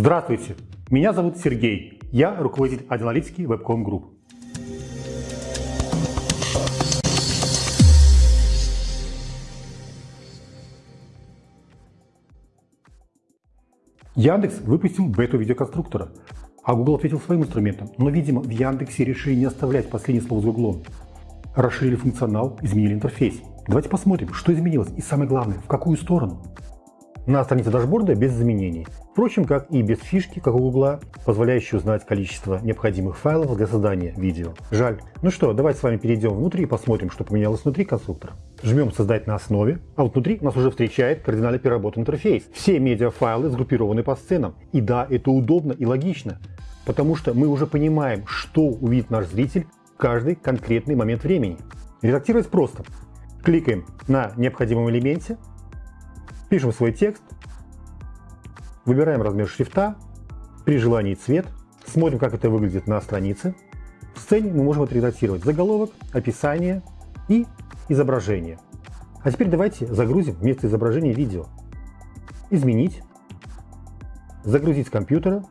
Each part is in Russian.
Здравствуйте, меня зовут Сергей, я руководитель аналитики Webcom Group. Яндекс выпустил бету видеоконструктора, а Google ответил своим инструментом, но, видимо, в Яндексе решили не оставлять последнее слово за углом. Расширили функционал, изменили интерфейс. Давайте посмотрим, что изменилось и самое главное, в какую сторону на странице дашборда без изменений. Впрочем, как и без фишки, как у Гугла, позволяющей узнать количество необходимых файлов для создания видео. Жаль. Ну что, давайте с вами перейдем внутрь и посмотрим, что поменялось внутри конструктора. Жмем «Создать на основе», а вот внутри нас уже встречает кардинально переработанный интерфейс. Все медиафайлы сгруппированы по сценам. И да, это удобно и логично, потому что мы уже понимаем, что увидит наш зритель в каждый конкретный момент времени. Редактировать просто. Кликаем на необходимом элементе, Пишем свой текст, выбираем размер шрифта, при желании цвет, смотрим, как это выглядит на странице. В сцене мы можем отредактировать заголовок, описание и изображение. А теперь давайте загрузим вместо изображения видео. Изменить, загрузить с компьютера.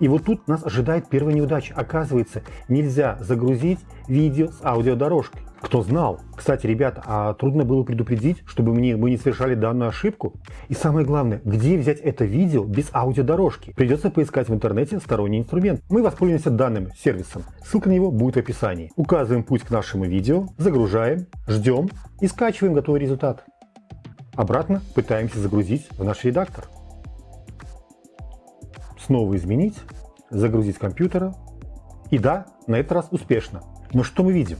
И вот тут нас ожидает первая неудача. Оказывается, нельзя загрузить видео с аудиодорожкой. Кто знал? Кстати, ребята, а трудно было предупредить, чтобы мне, мы не совершали данную ошибку? И самое главное, где взять это видео без аудиодорожки? Придется поискать в интернете сторонний инструмент. Мы воспользуемся данным сервисом. Ссылка на него будет в описании. Указываем путь к нашему видео, загружаем, ждем и скачиваем готовый результат. Обратно пытаемся загрузить в наш редактор. Снова изменить, загрузить с компьютера. И да, на этот раз успешно. Но что мы видим?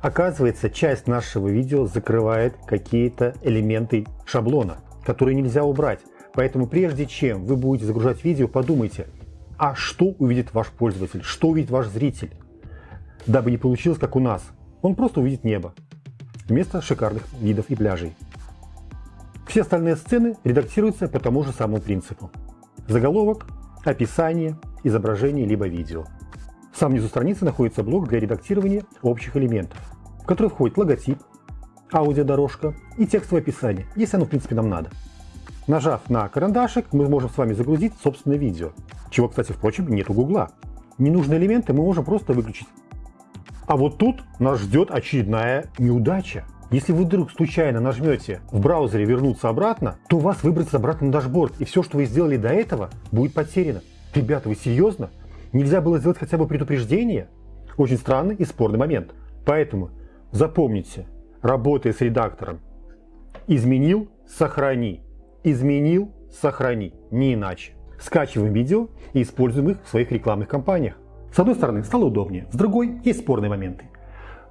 Оказывается, часть нашего видео закрывает какие-то элементы шаблона, которые нельзя убрать. Поэтому прежде чем вы будете загружать видео, подумайте, а что увидит ваш пользователь, что увидит ваш зритель, дабы не получилось как у нас. Он просто увидит небо вместо шикарных видов и пляжей. Все остальные сцены редактируются по тому же самому принципу. Заголовок, описание, изображение либо видео. В самом низу страницы находится блок для редактирования общих элементов в который входит логотип, аудиодорожка и текстовое описание, если оно в принципе нам надо. Нажав на карандашик, мы можем с вами загрузить собственное видео, чего, кстати, впрочем, нет у Гугла. Ненужные элементы мы можем просто выключить. А вот тут нас ждет очередная неудача. Если вы вдруг случайно нажмете в браузере «Вернуться обратно», то вас выбросит обратно на дашборд, и все, что вы сделали до этого, будет потеряно. Ребята, вы серьезно? Нельзя было сделать хотя бы предупреждение? Очень странный и спорный момент. Поэтому Запомните, работая с редактором, изменил – сохрани, изменил – сохрани, не иначе. Скачиваем видео и используем их в своих рекламных кампаниях. С одной стороны, стало удобнее, с другой – есть спорные моменты.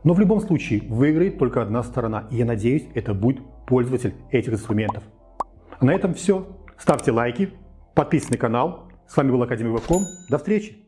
Но в любом случае выиграет только одна сторона, и я надеюсь, это будет пользователь этих инструментов. А на этом все. Ставьте лайки, подписывайтесь на канал. С вами был Академик Вебком. До встречи!